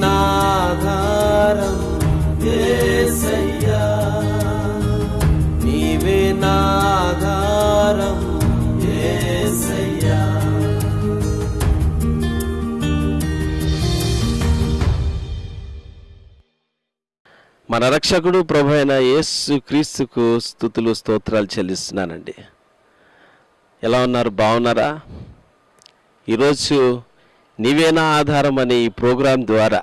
నాధారం యేసయ్యా నీవే నాధారం మన రక్షకుడు ప్రభు అయిన యేసు క్రీస్తుకు స్థుతులు స్తోత్రాలు చెల్లిస్తున్నానండి. ఎలా ఉన్నారు? బాగున్నారా? ఈరోజు నీవేనా ఆధారం అనే ఈ ప్రోగ్రాం ద్వారా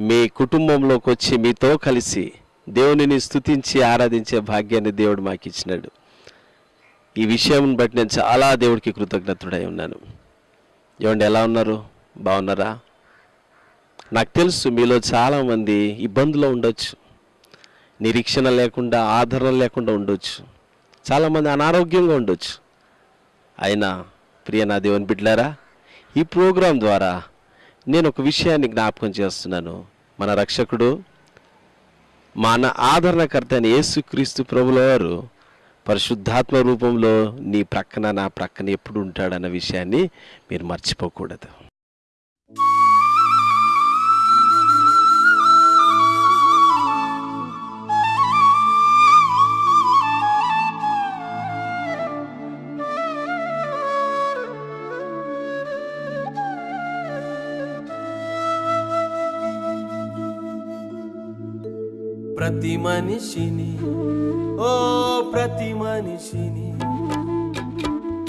మీ కుటుంబంలోకి వచ్చి మీతో కలిసి దేవునిని స్తుతించి ఆరాధించే భాగ్యాన్ని దేవుడు మాకు ఇచ్చినాడు ఈ విషయం బట్టి నేను చాలా దేవుడికి కృతజ్ఞతుడై ఉన్నాను. ఏమండి ఎలా ఉన్నారు? బాగున్నారా? నాకు తెలుసు మీలో చాలామంది ఇబ్బందులో ఉండొచ్చు. నిరీక్షణ లేకుండా ఆదరణ లేకుండా ఉండొచ్చు. చాలామంది అనారోగ్యంగా ఉండొచ్చు. అయినా ప్రియ నా దేవుని బిడ్డలారా ఈ ప్రోగ్రాం ద్వారా నేను ఒక విషయాన్ని జ్ఞాపకం చేస్తున్నాను. మన రక్షకుడు మన ఆదరణకర్త అయిన యేసుక్రీస్తు ప్రభుల వారు పరిశుద్ధాత్మ రూపంలో నీ ప్రక్కన నా ప్రక్కన ఎప్పుడు ఉంటాడన్న విషయాన్ని మీరు మర్చిపోకూడదు. ప్రతి మనిషిని ఓ ప్రతి మనిషిని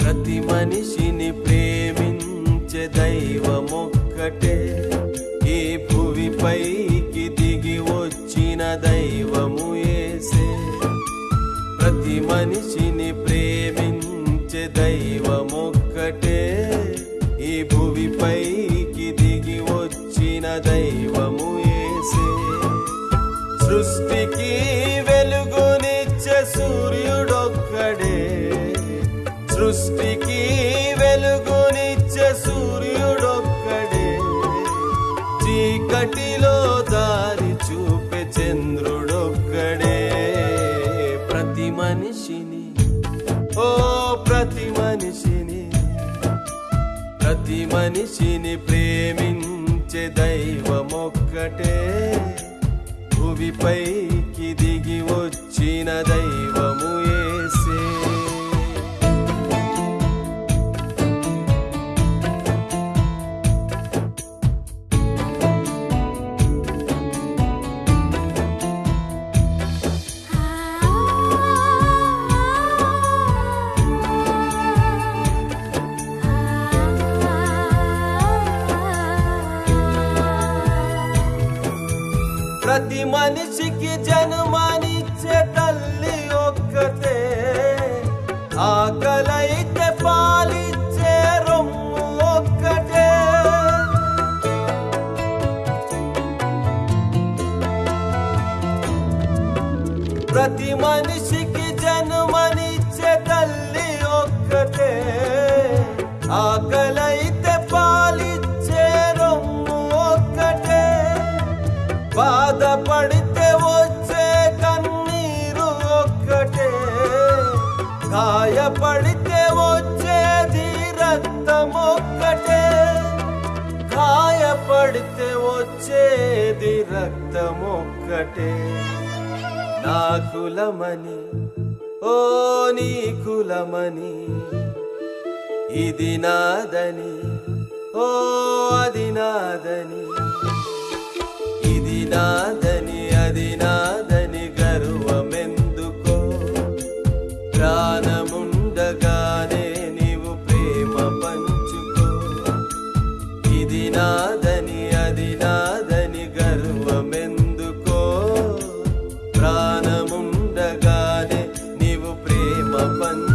ప్రతి మనిషిని ప్రేమించే దైవమొక్కటే. ఒక్కటే భువిపైకి దిగి వచ్చిన దైవం. పడితే వచ్చే కన్నీరు ఒక్కటే. గాయపడితే వచ్చేది రక్తం ఒక్కటే. గాయపడితే వచ్చేది రక్తం ఒక్కటే. నా కులమని ఓ నీ కులమని ఇది నాదని ఓ అది నాదని. నాదని అది నాదని గర్వమెందుకో? ప్రాణముండగానే నీవు ప్రేమ పంచుకో. ఇది నాదని అది నాదని గర్వమెందుకో? ప్రాణముండగానే నీవు ప్రేమ పంచు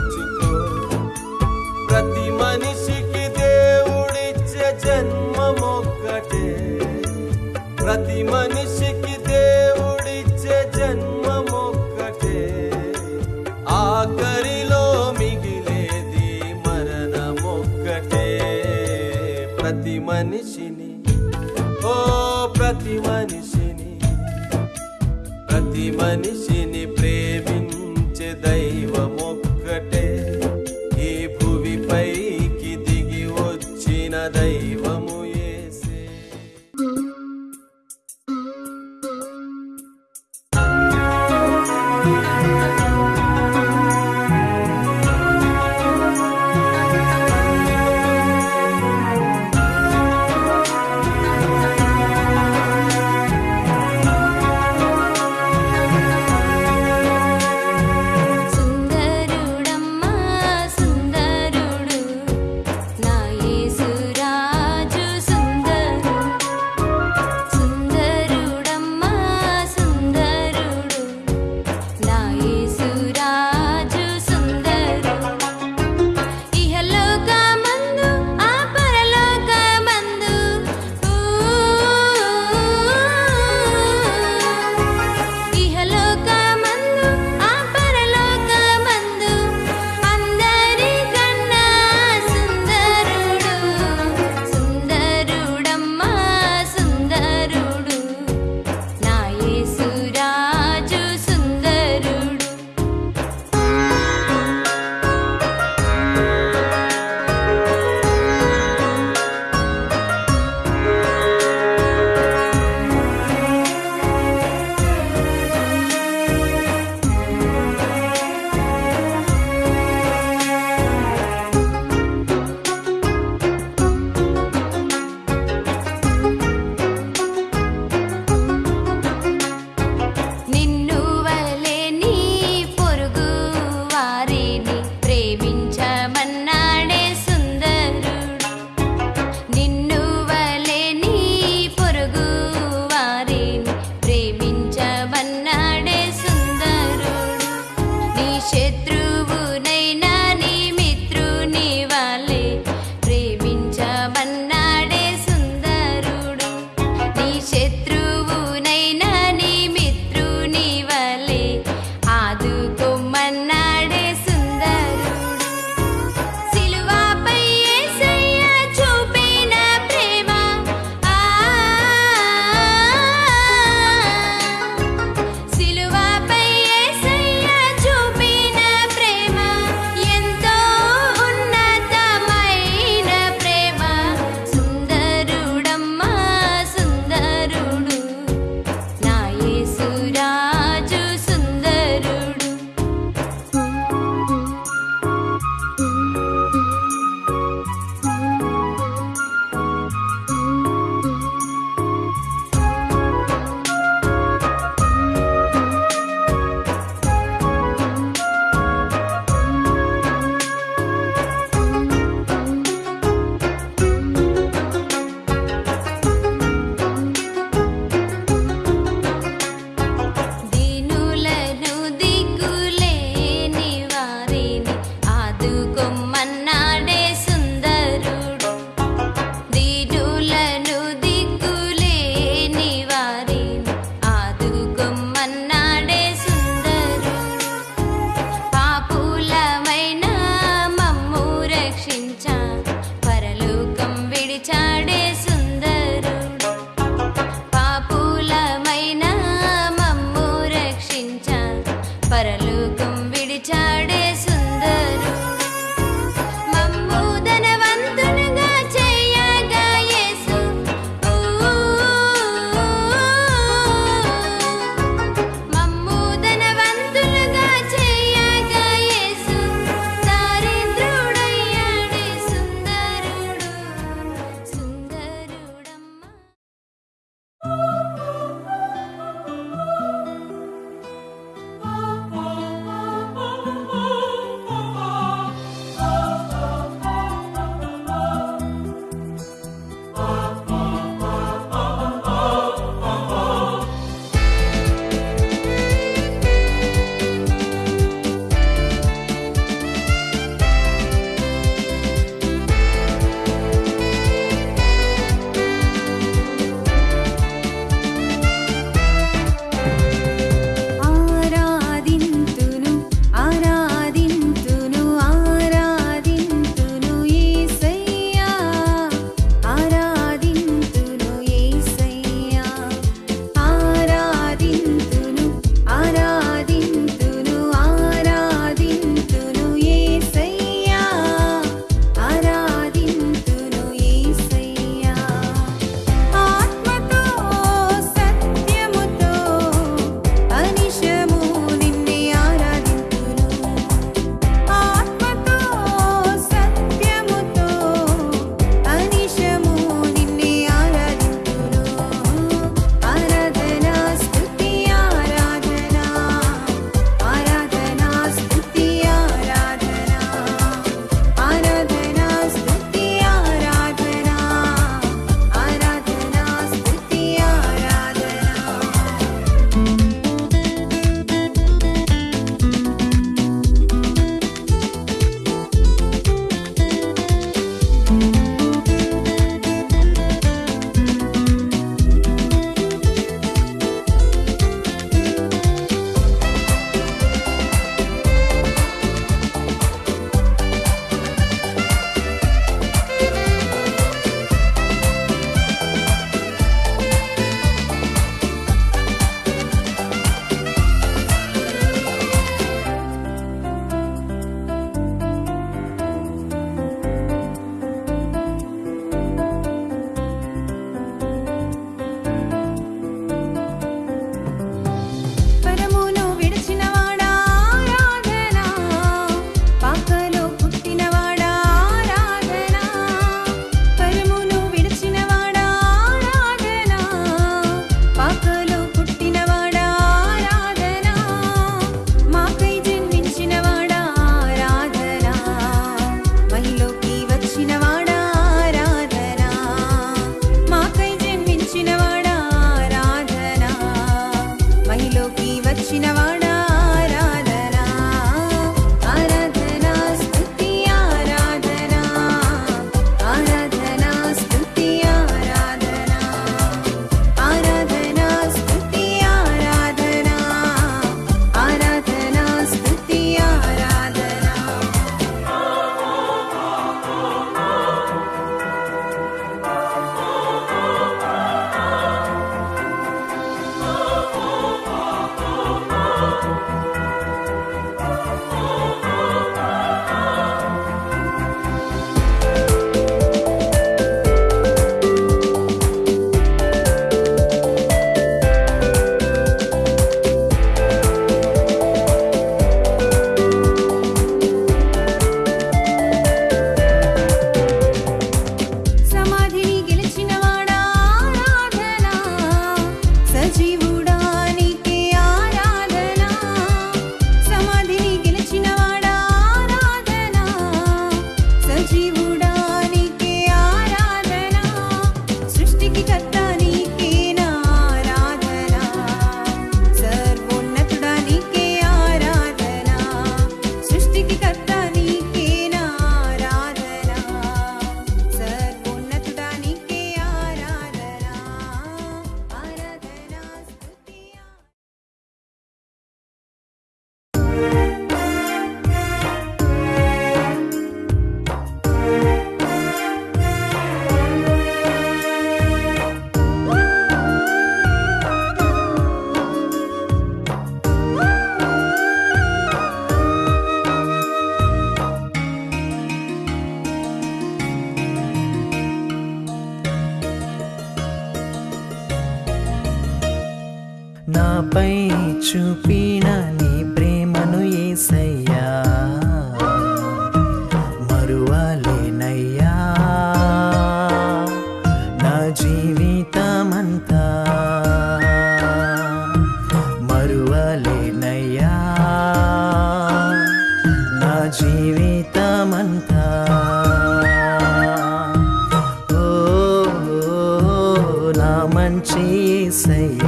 saying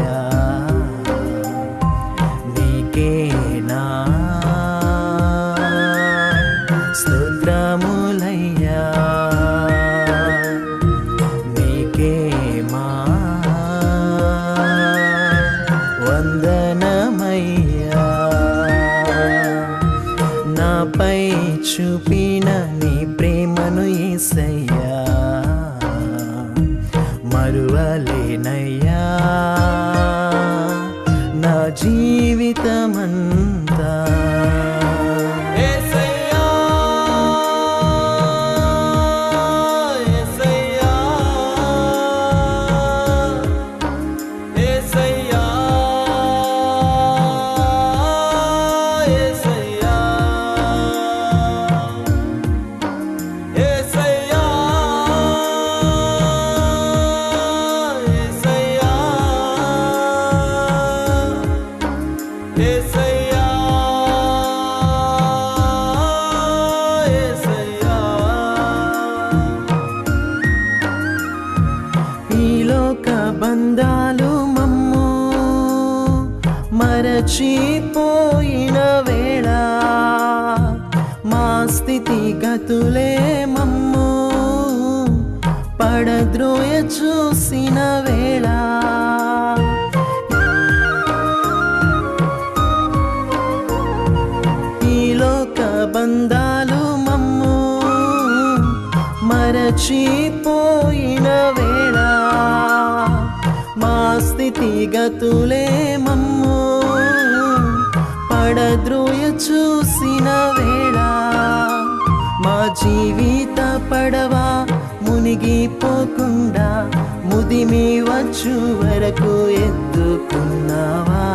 మర్చిపోయిన వేళ మా స్థితిగతులే మమ్ము. పడద్రోయ చూసిన వేళ మా జీవిత పడవ మునిగిపోకుండా ముదిమి వచ్చు వరకు ఎత్తుకున్నావా?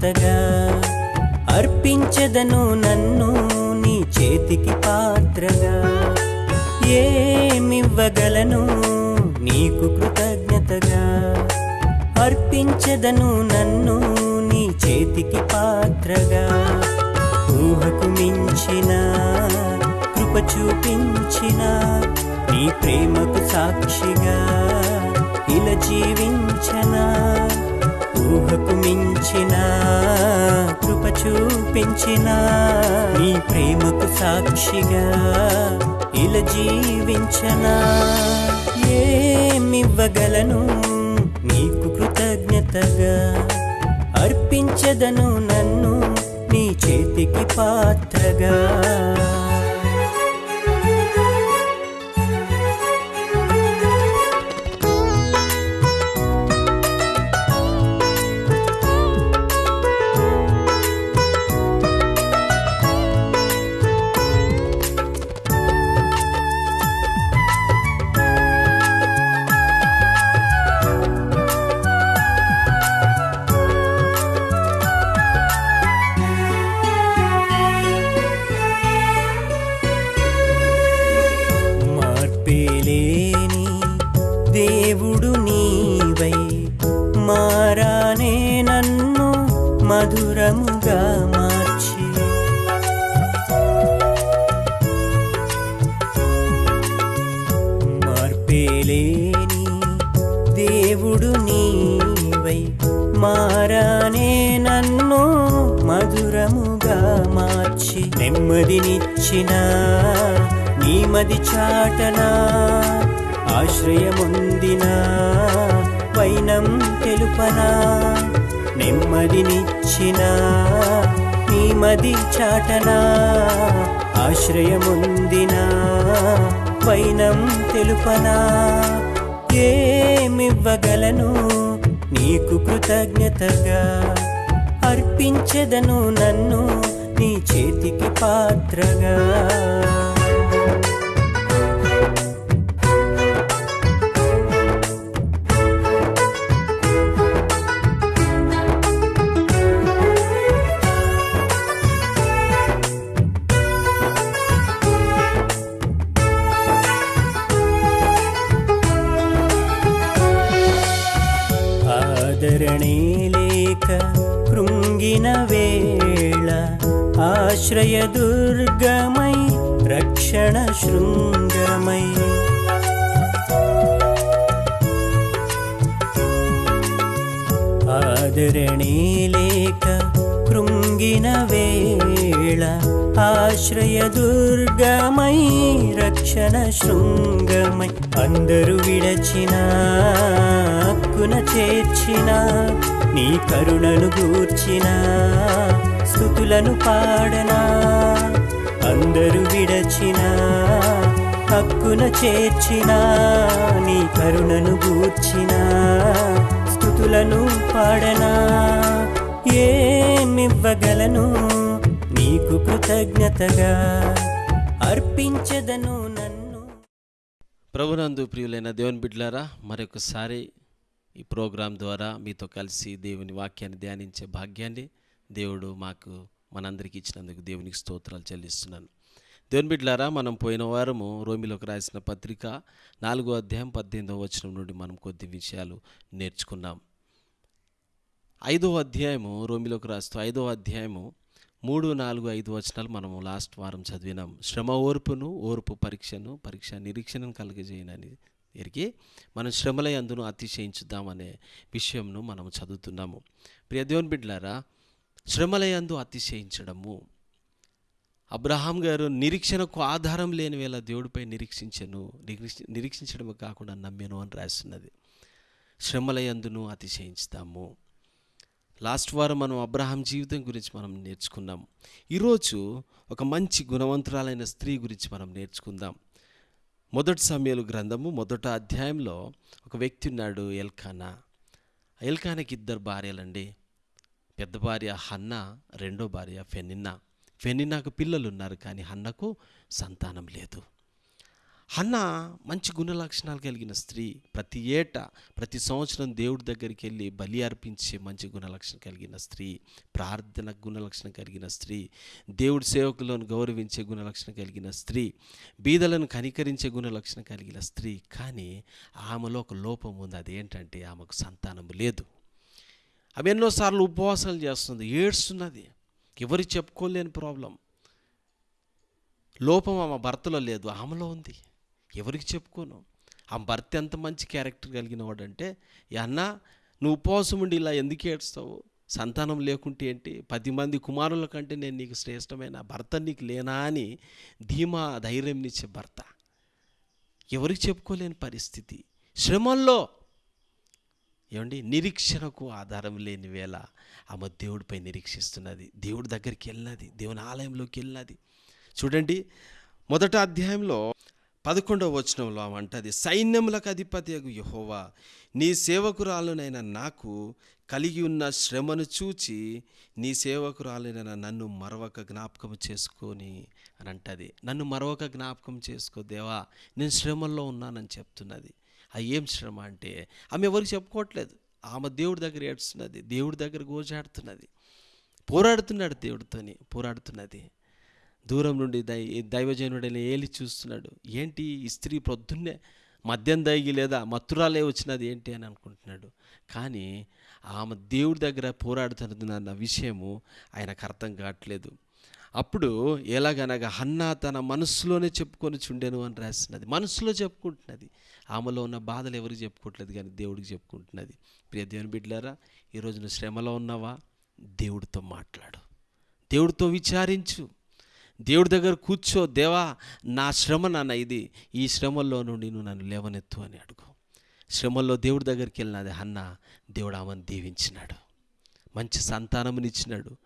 కృతజ్ఞతగా అర్పించదను నన్ను నీ చేతికి పాత్రగా. ఏమివ్వగలను నీకు కృతజ్ఞతగా. అర్పించదను నన్ను నీ చేతికి పాత్రగా. ఊహకు మించిన కృప చూపించిన నీ ప్రేమకు సాక్షిగా ఇలా జీవించనా. ఊహకు మించిన కృప చూపించిన నీ ప్రేమకు సాక్షిగా ఇలా జీవించనా. ఏమివ్వగలను? నీకు కృతజ్ఞతగా అర్పించదను నన్ను నీ చేతికి పాత్రగా. నెమ్మదినిచ్చిన నీమది చాటనా ఆశ్రయముందిన వైనం తెలుపనా. నెమ్మదినిచ్చిన నీమది చాటనా ఆశ్రయముందిన వైనం తెలుపనా. ఏమివ్వగలను నీకు కృతజ్ఞతగా? అర్పించెదను నన్ను నీ చేతికి పాత్రగా. ఆదరణే లేక కృంగిన వేళ ఆశ్రయ దుర్గమై రక్షణ శృంగమై. ఆదరణే లేక కృంగిన వేళ ఆశ్రయ దుర్గమై రక్షణ శృంగమై. అందరూ విడచిన హక్కున చేర్చిన నీ కరుణను గూర్చినా స్థుతులను పాడనా? అందరూ విడచిన హక్కున చేర్చిన నీ కరుణను గూర్చిన స్థుతులను పాడనా? ఏమివ్వగలను? నీకు కృతజ్ఞతగా అర్పించదను నన్ను. ప్రభునందు ప్రియులైన దేవుని బిడ్లారా మరొకసారి ఈ ప్రోగ్రాం ద్వారా మీతో కలిసి దేవుని వాక్యాన్ని ధ్యానించే భాగ్యాన్ని దేవుడు మాకు మనందరికీ ఇచ్చినందుకు దేవునికి స్తోత్రాలు చెల్లిస్తున్నాను. దేవుని బిడ్డలారా మనం పోయిన వారము రోమిలోకి రాసిన పత్రిక నాలుగో అధ్యాయం పద్దెనిమిదవ వచనం నుండి మనం కొద్ది విషయాలు నేర్చుకున్నాం. ఐదో అధ్యాయము రోమిలోకి రాస్తూ ఐదో అధ్యాయము మూడు నాలుగు ఐదు వచనాలు మనము లాస్ట్ వారం చదివినాం. శ్రమ ఓర్పును ఓర్పు పరీక్షను పరీక్ష నిరీక్షణను కలుగజేయనని ఎరిగి మనం శ్రమల అందును అతిశయించుద్దామనే విషయంను మనం చదువుతున్నాము. ప్రియ బిడ్లారా శ్రమలయందు అతిశయించడము. అబ్రహాం గారు నిరీక్షణకు ఆధారం లేని వేళ దేవుడిపై నిరీక్షించను నిరీక్ష నిరీక్షించడమే కాకుండా నమ్మెను అని రాస్తున్నది శ్రమలయందును అతిశయించుతాము. లాస్ట్ వారం మనం అబ్రహాం జీవితం గురించి మనం నేర్చుకున్నాం. ఈరోజు ఒక మంచి గుణవంతురాలైన స్త్రీ గురించి మనం నేర్చుకుందాం. మొదటి సమయాలు గ్రంథము మొదట అధ్యాయంలో ఒక వ్యక్తి ఉన్నాడు ఎల్కానా. ఎల్కానాకి ఇద్దరు భార్యలండి. పెద్ద భార్య హన్న రెండో భార్య ఫెనిన్నా. ఫెనిన్నాకు పిల్లలు ఉన్నారు కానీ హన్నకు సంతానం లేదు. హన్న మంచి గుణ లక్షణాలు కలిగిన స్త్రీ. ప్రతి ఏటా ప్రతి సంవత్సరం దేవుడి దగ్గరికి వెళ్ళి బలి అర్పించే మంచి గుణ లక్షణం కలిగిన స్త్రీ. ప్రార్థన గుణ లక్షణం కలిగిన స్త్రీ. దేవుడి సేవకులను గౌరవించే గుణ లక్షణం కలిగిన స్త్రీ. బీదలను కనికరించే గుణ లక్షణం కలిగిన స్త్రీ. కానీ ఆమెలో ఒక లోపం ఉంది. అదేంటంటే ఆమెకు సంతానం లేదు. అవి ఎన్నోసార్లు ఉపవాసాలు చేస్తుంది ఏడ్స్తున్నది. ఎవరికి చెప్పుకోలేని ప్రాబ్లం. లోపం ఆమె భర్తలో లేదు ఆమెలో ఉంది. ఎవరికి చెప్పుకోను? ఆ భర్త ఎంత మంచి క్యారెక్టర్ కలిగిన వాడంటే అన్న నువ్వు ఉపవాసం ఉండి ఇలా ఎందుకు ఏడుస్తావు? సంతానం లేకుంటే ఏంటి? పది మంది కుమారుల కంటే నేను నీకు శ్రేష్టమైన భర్త నీకు లేనా అని ధీమా ధైర్యం ఇచ్చే భర్త. ఎవరికి చెప్పుకోలేని పరిస్థితి. శ్రమల్లో ఏమండి? నిరీక్షణకు ఆధారం లేని వేళ ఆమె దేవుడిపై నిరీక్షిస్తున్నది. దేవుడి దగ్గరికి వెళ్ళినది. దేవుని ఆలయంలోకి వెళ్ళినది. చూడండి మొదట అధ్యాయంలో పదకొండవ వచనంలో ఆమె అంటది సైన్యములకు అధిపతి యహోవా నీ సేవకురాలునైన నాకు కలిగి ఉన్న శ్రమను చూచి నీ సేవకురాలైన నన్ను మరొక జ్ఞాపకం చేసుకొని అని అంటది. నన్ను మరొక జ్ఞాపకం చేసుకో దేవా నేను శ్రమల్లో ఉన్నానని చెప్తున్నది. ఆ ఏం శ్రమ అంటే ఆమె ఎవరికి చెప్పుకోవట్లేదు. ఆమె దేవుడి దగ్గర ఏడుస్తున్నది దేవుడి దగ్గర గోజాడుతున్నది. పోరాడుతున్నాడు దేవుడితోని పోరాడుతున్నది. దూరం నుండి దై దైవజనుడైన ఏలి చూస్తున్నాడు ఏంటి ఈ స్త్రీ ప్రొద్దున్నే మద్యం దైగి లేదా మత్తురాలే వచ్చినది ఏంటి? అని అనుకుంటున్నాడు. కానీ ఆమె దేవుడి దగ్గర పోరాడుతున్నది అన్న విషయము ఆయనకు అర్థం కావట్లేదు. అప్పుడు ఎలాగనగా హన్నా తన మనసులోనే చెప్పుకొని చుండెను అని రాస్తున్నది మనసులో చెప్పుకుంటున్నది. ఆమెలో ఉన్న బాధలు ఎవరికి చెప్పుకోవట్లేదు కానీ దేవుడికి చెప్పుకుంటున్నది. ప్రియ దేవుని బిడ్డలారా ఈరోజు నువ్వు శ్రమలో ఉన్నావా? దేవుడితో మాట్లాడు. దేవుడితో విచారించు. దేవుడి దగ్గర కూర్చో. దేవా నా శ్రమ నాన్న ఇది. ఈ శ్రమల్లో నుండి నువ్వు నన్ను లేవనెత్తు అని అడుగు. శ్రమల్లో దేవుడి దగ్గరికి వెళ్ళినది అన్న దేవుడు ఆమెను దీవించినాడు. మంచి సంతానమునిచ్చినాడు.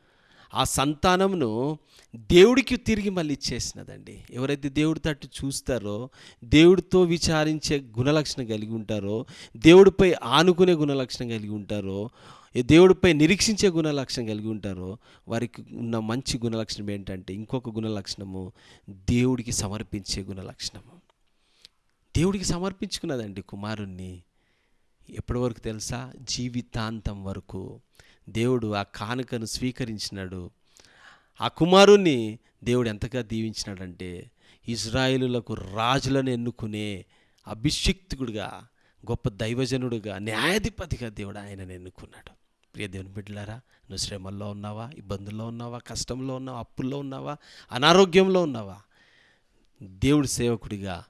ఆ సంతానమును దేవుడికి తిరిగి మళ్ళీ ఇచ్చేసినదండి. ఎవరైతే దేవుడి తట్టు చూస్తారో దేవుడితో విచారించే గుణలక్షణం కలిగి ఉంటారో దేవుడిపై ఆనుకునే గుణలక్షణం కలిగి ఉంటారో దేవుడిపై నిరీక్షించే గుణలక్షణం కలిగి ఉంటారో వారికి ఉన్న మంచి గుణలక్షణం ఏంటంటే ఇంకొక గుణలక్షణము దేవుడికి సమర్పించే గుణలక్షణము. దేవుడికి సమర్పించుకున్నదండి కుమారుణ్ణి. ఎప్పటి వరకు తెలుసా? జీవితాంతం వరకు. దేవుడు ఆ కానుకను స్వీకరించినాడు. ఆ కుమారుణ్ణి దేవుడు ఎంతగా దీవించినాడంటే ఇజ్రాయిలులకు రాజులను ఎన్నుకునే అభిషిక్తుడుగా గొప్ప దైవజనుడుగా న్యాయాధిపతిగా దేవుడు ఆయనను ఎన్నుకున్నాడు. ప్రియ దేవుని బిడ్డలారా నువ్వు శ్రమల్లో ఉన్నావా? ఇబ్బందుల్లో ఉన్నావా? కష్టంలో ఉన్నావా? అప్పుల్లో ఉన్నావా? అనారోగ్యంలో ఉన్నావా? దేవుడి సేవకుడిగా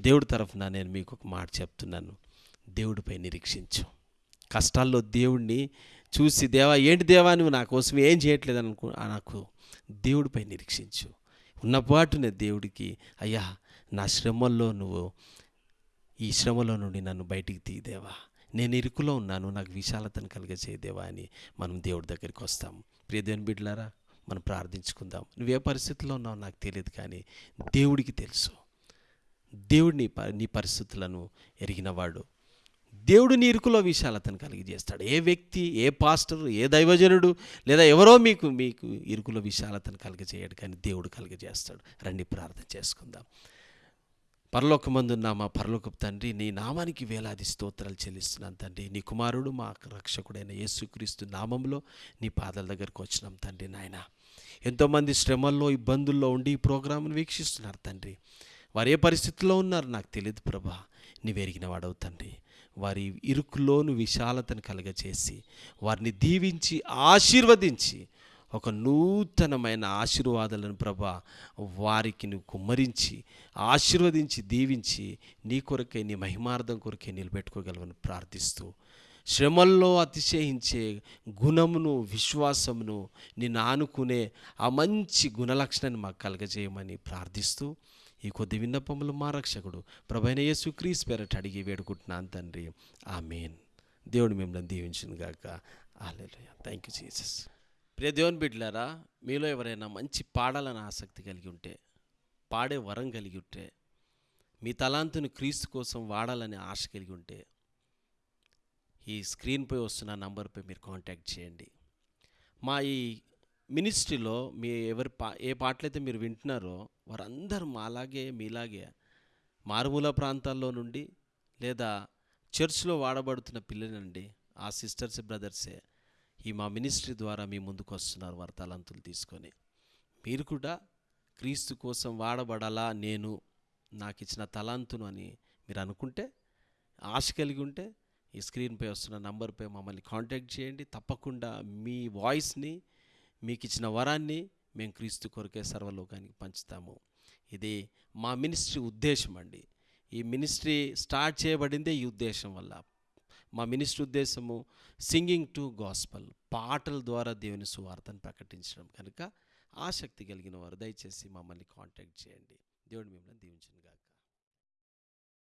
దేవుడి తరఫున నేను మీకు ఒక మాట చెప్తున్నాను. దేవుడిపై నిరీక్షించు. కష్టాల్లో దేవుణ్ణి చూసి దేవా ఏంటి దేవా నువ్వు నా కోసం ఏం చేయట్లేదు అనుకో నాకు దేవుడిపై నిరీక్షించు. ఉన్నపాటునే దేవుడికి అయ్యా నా శ్రమల్లో నువ్వు ఈ శ్రమలో నుండి నన్ను బయటికి తీయదేవా నేను ఇరుకులో ఉన్నాను నాకు విశాలతను కలిగజేయదేవా అని మనం దేవుడి దగ్గరికి వస్తాం. ప్రియదేవుని బిడ్డలారా మనం ప్రార్థించుకుందాం. నువ్వే పరిస్థితిలో ఉన్నావు నాకు తెలియదు కానీ దేవుడికి తెలుసు. దేవుడు నీ ప- నీ పరిస్థితులను ఎరిగినవాడు. దేవుడు నీ ఇరుకులో విశాలతను కలిగజేస్తాడు ఏ వ్యక్తి ఏ పాస్టర్ ఏ దైవజనుడు లేదా ఎవరో మీకు మీకు ఇరుకులో విశాలతను కలిగజేయడు కానీ దేవుడు కలిగజేస్తాడు రండి ప్రార్థన చేసుకుందాం. పరలోకమందున్న మా పరలోకపు తండ్రి నీ నామానికి వేలాది స్తోత్రాలు చెల్లిస్తున్నాను తండ్రి. నీ కుమారుడు మా రక్షకుడైన యేసుక్రీస్తు నామంలో నీ పాదాల దగ్గరకు వచ్చినాం తండ్రి నాయన. ఎంతోమంది శ్రమల్లో ఇబ్బందుల్లో ఉండి ఈ ప్రోగ్రాంను వీక్షిస్తున్నారు తండ్రి. వారు ఏ పరిస్థితుల్లో ఉన్నారు నాకు తెలియదు ప్రభా. నీవెరిగిన వాడవు తండ్రి. వారి ఇరుకులోను విశాలతను కలగచేసి వారిని దీవించి ఆశీర్వదించి ఒక నూతనమైన ఆశీర్వాదాలను ప్రభా వారికి నువ్వు కుమ్మరించి ఆశీర్వదించి దీవించి నీ కొరకే నీ మహిమార్థం కొరకే నిలబెట్టుకోగలవని ప్రార్థిస్తూ శ్రమల్లో అతిశయించే గుణమును విశ్వాసమును నిన్ను ఆనుకునే ఆ మంచి గుణలక్షణాన్ని మాకు కలగజేయమని ప్రార్థిస్తూ ఈ కొద్ది విన్నపములు మా రక్షకుడు ప్రభైన యేసు క్రీస్ పేరట అడిగి వేడుకుంటున్నాను తండ్రి. ఆ మెయిన్ దేవుడు మిమ్మల్ని దీవించును గాక. ఆలయ థ్యాంక్ యూ జీసస్ ప్రియ దేవుని బిడ్డలారా మీలో ఎవరైనా మంచి పాడాలని ఆసక్తి కలిగి ఉంటే పాడే వరం కలిగి ఉంటే మీ తలాంతును క్రీస్తు కోసం వాడాలని ఆశ కలిగి ఉంటే ఈ స్క్రీన్పై వస్తున్న నంబర్పై మీరు కాంటాక్ట్ చేయండి. మా ఈ మినిస్ట్రీలో మీ ఎవరి పా ఏ పాటలైతే మీరు వింటున్నారో వారందరూ మాలాగే మీలాగే మారుమూల ప్రాంతాల్లో నుండి లేదా చర్చ్లో వాడబడుతున్న పిల్లలండి ఆ సిస్టర్స్ బ్రదర్సే ఈ మా మినిస్ట్రీ ద్వారా మీ ముందుకు వస్తున్నారు వారి తలంతులు తీసుకొని. మీరు కూడా క్రీస్తు కోసం వాడబడాలా నేను నాకు ఇచ్చిన తలాంతును అని మీరు అనుకుంటే ఆశ కలిగి ఉంటే ఈ స్క్రీన్పై వస్తున్న నంబర్పై మమ్మల్ని కాంటాక్ట్ చేయండి. తప్పకుండా మీ వాయిస్ని మీకు ఇచ్చిన వరాన్ని మేము క్రీస్తు కొరకే సర్వలోకానికి పంచుతాము. ఇది మా మినిస్ట్రీ ఉద్దేశం అండి. ఈ మినిస్ట్రీ స్టార్ట్ చేయబడిందే ఈ ఉద్దేశం వల్ల. మా మినిస్ట్రీ ఉద్దేశము సింగింగ్ టు గాస్పల్ పాటల ద్వారా దేవుని సువార్తను ప్రకటించడం కనుక ఆసక్తి కలిగిన వారు దయచేసి మమ్మల్ని కాంటాక్ట్ చేయండి. దేవుడు మిమ్మల్ని దీవించును